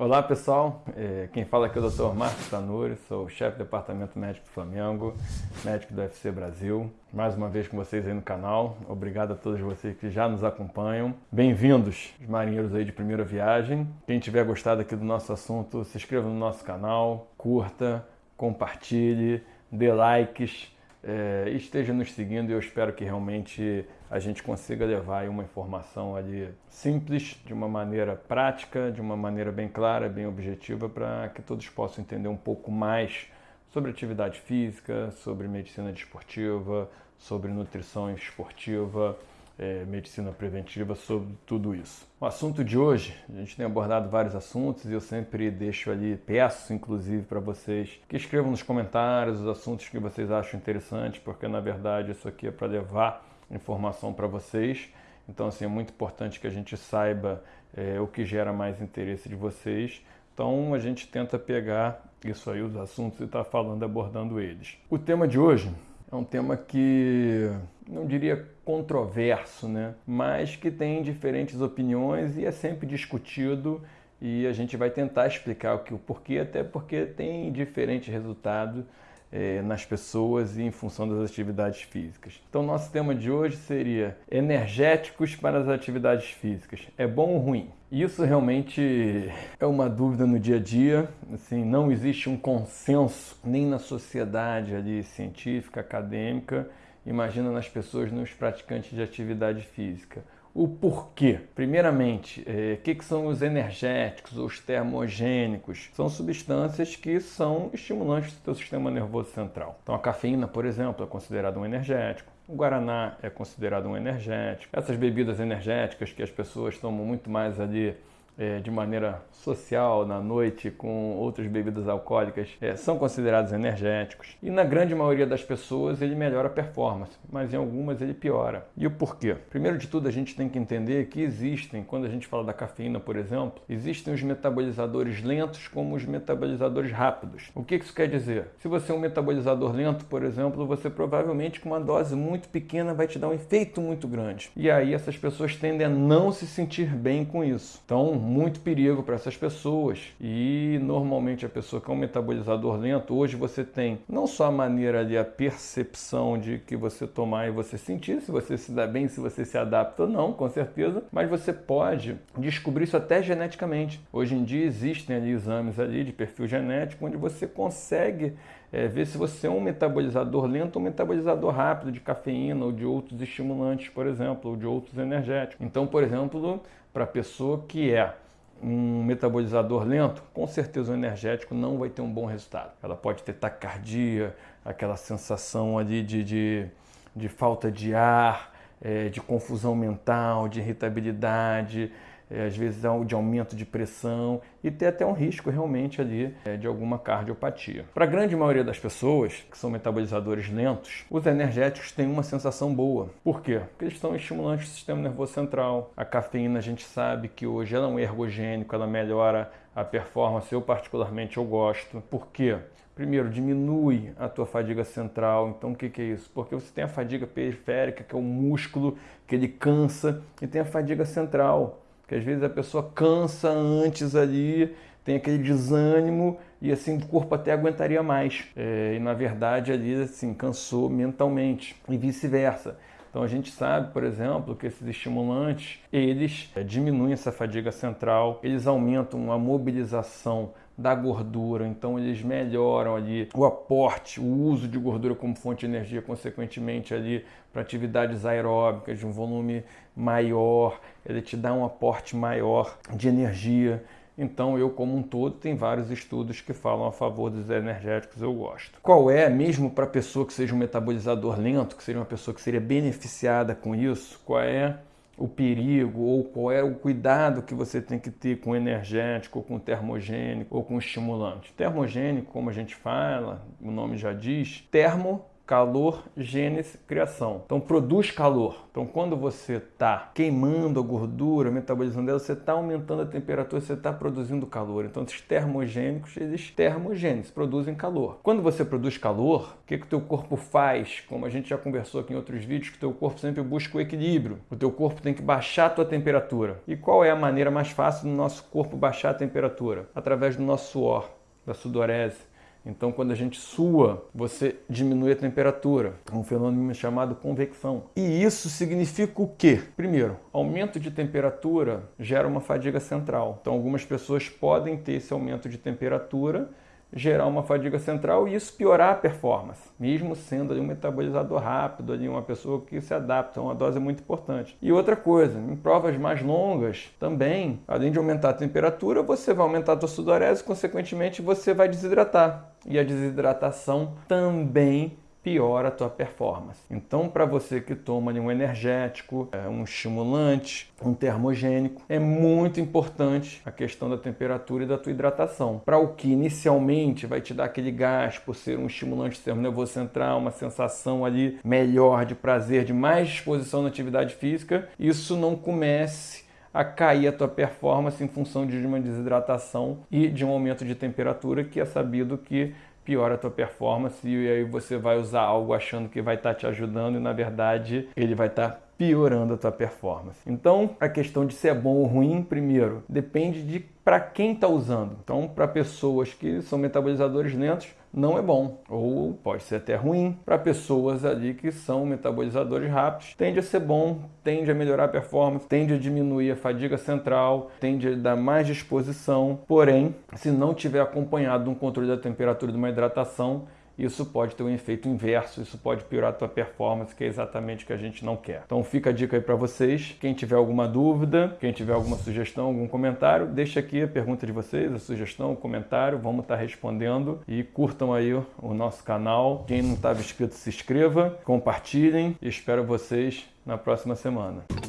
Olá pessoal, é, quem fala aqui é o Dr. Marcos Tanuri, sou chefe do Departamento Médico do Flamengo, médico do UFC Brasil. Mais uma vez com vocês aí no canal, obrigado a todos vocês que já nos acompanham. Bem-vindos, os marinheiros aí de primeira viagem. Quem tiver gostado aqui do nosso assunto, se inscreva no nosso canal, curta, compartilhe, dê likes, é, esteja nos seguindo e eu espero que realmente a gente consiga levar uma informação ali simples, de uma maneira prática, de uma maneira bem clara, bem objetiva, para que todos possam entender um pouco mais sobre atividade física, sobre medicina desportiva, sobre nutrição esportiva, é, medicina preventiva, sobre tudo isso. O assunto de hoje, a gente tem abordado vários assuntos e eu sempre deixo ali, peço inclusive para vocês que escrevam nos comentários os assuntos que vocês acham interessantes, porque na verdade isso aqui é para levar informação para vocês. Então, assim, é muito importante que a gente saiba é, o que gera mais interesse de vocês. Então, a gente tenta pegar isso aí, os assuntos, e estar tá falando, abordando eles. O tema de hoje é um tema que não diria controverso, né? mas que tem diferentes opiniões e é sempre discutido e a gente vai tentar explicar o que o porquê, até porque tem diferentes resultados é, nas pessoas e em função das atividades físicas. Então, nosso tema de hoje seria energéticos para as atividades físicas. É bom ou ruim? Isso realmente é uma dúvida no dia a dia. Assim, não existe um consenso nem na sociedade ali científica, acadêmica. Imagina nas pessoas, nos praticantes de atividade física o porquê. Primeiramente, o é, que, que são os energéticos os termogênicos? São substâncias que são estimulantes do seu sistema nervoso central. Então, a cafeína, por exemplo, é considerada um energético. O Guaraná é considerado um energético. Essas bebidas energéticas que as pessoas tomam muito mais ali é, de maneira social na noite com outras bebidas alcoólicas é, são considerados energéticos e na grande maioria das pessoas ele melhora a performance, mas em algumas ele piora. E o porquê? Primeiro de tudo a gente tem que entender que existem, quando a gente fala da cafeína, por exemplo, existem os metabolizadores lentos como os metabolizadores rápidos. O que isso quer dizer? Se você é um metabolizador lento, por exemplo, você provavelmente com uma dose muito pequena vai te dar um efeito muito grande. E aí essas pessoas tendem a não se sentir bem com isso. Então, muito perigo para essas pessoas. E normalmente a pessoa que é um metabolizador lento, hoje você tem não só a maneira ali, a percepção de que você tomar e você sentir, se você se dá bem, se você se adapta ou não, com certeza, mas você pode descobrir isso até geneticamente. Hoje em dia existem ali exames ali de perfil genético onde você consegue é, ver se você é um metabolizador lento ou um metabolizador rápido de cafeína ou de outros estimulantes, por exemplo, ou de outros energéticos. Então, por exemplo, para a pessoa que é um metabolizador lento, com certeza o energético não vai ter um bom resultado. Ela pode ter taquicardia, aquela sensação ali de, de, de falta de ar, é, de confusão mental, de irritabilidade, às vezes de aumento de pressão e ter até um risco realmente ali é, de alguma cardiopatia. Para a grande maioria das pessoas que são metabolizadores lentos, os energéticos têm uma sensação boa. Por quê? Porque eles estão estimulantes do sistema nervoso central. A cafeína a gente sabe que hoje ela é um ergogênico, ela melhora a performance, eu particularmente eu gosto. Por quê? Primeiro, diminui a tua fadiga central. Então, o que, que, é isso? Porque você tem a fadiga periférica, que é o músculo que ele cansa, e tem a fadiga central, que às vezes a pessoa cansa antes ali, tem aquele desânimo e assim o corpo até aguentaria mais. É, e na verdade ali assim cansou mentalmente e vice-versa. Então a gente sabe, por exemplo, que esses estimulantes, eles é, diminuem essa fadiga central, eles aumentam a mobilização da gordura, então eles melhoram ali o aporte, o uso de gordura como fonte de energia, consequentemente ali para atividades aeróbicas de um volume maior, ele te dá um aporte maior de energia. Então, eu, como um todo, tem vários estudos que falam a favor dos energéticos, eu gosto. Qual é, mesmo para a pessoa que seja um metabolizador lento, que seria uma pessoa que seria beneficiada com isso, qual é o perigo ou qual é o cuidado que você tem que ter com energético, com termogênico ou com estimulante. Termogênico, como a gente fala, o nome já diz, termo calor, gênese, criação. Então produz calor. Então quando você está queimando a gordura, metabolizando ela, você está aumentando a temperatura, você está produzindo calor. Então esses termogênicos, eles termogênesis, produzem calor. Quando você produz calor, o que, que o teu corpo faz? Como a gente já conversou aqui em outros vídeos, que o teu corpo sempre busca o equilíbrio. O teu corpo tem que baixar a tua temperatura. E qual é a maneira mais fácil do nosso corpo baixar a temperatura? Através do nosso suor, da sudorese então, quando a gente sua, você diminui a temperatura. É um fenômeno chamado convecção. E isso significa o quê? Primeiro, aumento de temperatura gera uma fadiga central. Então, algumas pessoas podem ter esse aumento de temperatura gerar uma fadiga central e isso piorar a performance, mesmo sendo ali um metabolizador rápido, ali uma pessoa que se adapta, uma dose muito importante. E outra coisa, em provas mais longas também, além de aumentar a temperatura, você vai aumentar a sua sudorese, consequentemente você vai desidratar. E a desidratação também piora a tua performance. Então, para você que toma um energético, é, um estimulante, um termogênico, é muito importante a questão da temperatura e da tua hidratação. Para o que inicialmente vai te dar aquele gás por ser um estimulante sistema nervoso central, uma sensação ali melhor de prazer, de mais disposição na atividade física, isso não comece a cair a tua performance em função de uma desidratação e de um aumento de temperatura que é sabido que piora a tua performance e aí você vai usar algo achando que vai estar tá te ajudando e na verdade ele vai estar tá piorando a tua performance. Então, a questão de se é bom ou ruim, primeiro, depende de para quem está usando. Então, para pessoas que são metabolizadores lentos, não é bom, ou pode ser até ruim. Para pessoas ali que são metabolizadores rápidos, tende a ser bom, tende a melhorar a performance, tende a diminuir a fadiga central, tende a dar mais disposição. Porém, se não tiver acompanhado um controle da temperatura de uma hidratação, isso pode ter um efeito inverso, isso pode piorar a tua performance, que é exatamente o que a gente não quer. Então fica a dica aí para vocês. Quem tiver alguma dúvida, quem tiver alguma sugestão, algum comentário, deixa aqui a pergunta de vocês, a sugestão, o comentário, vamos estar tá respondendo e curtam aí o nosso canal. Quem não estava inscrito, se inscreva, compartilhem e espero vocês na próxima semana.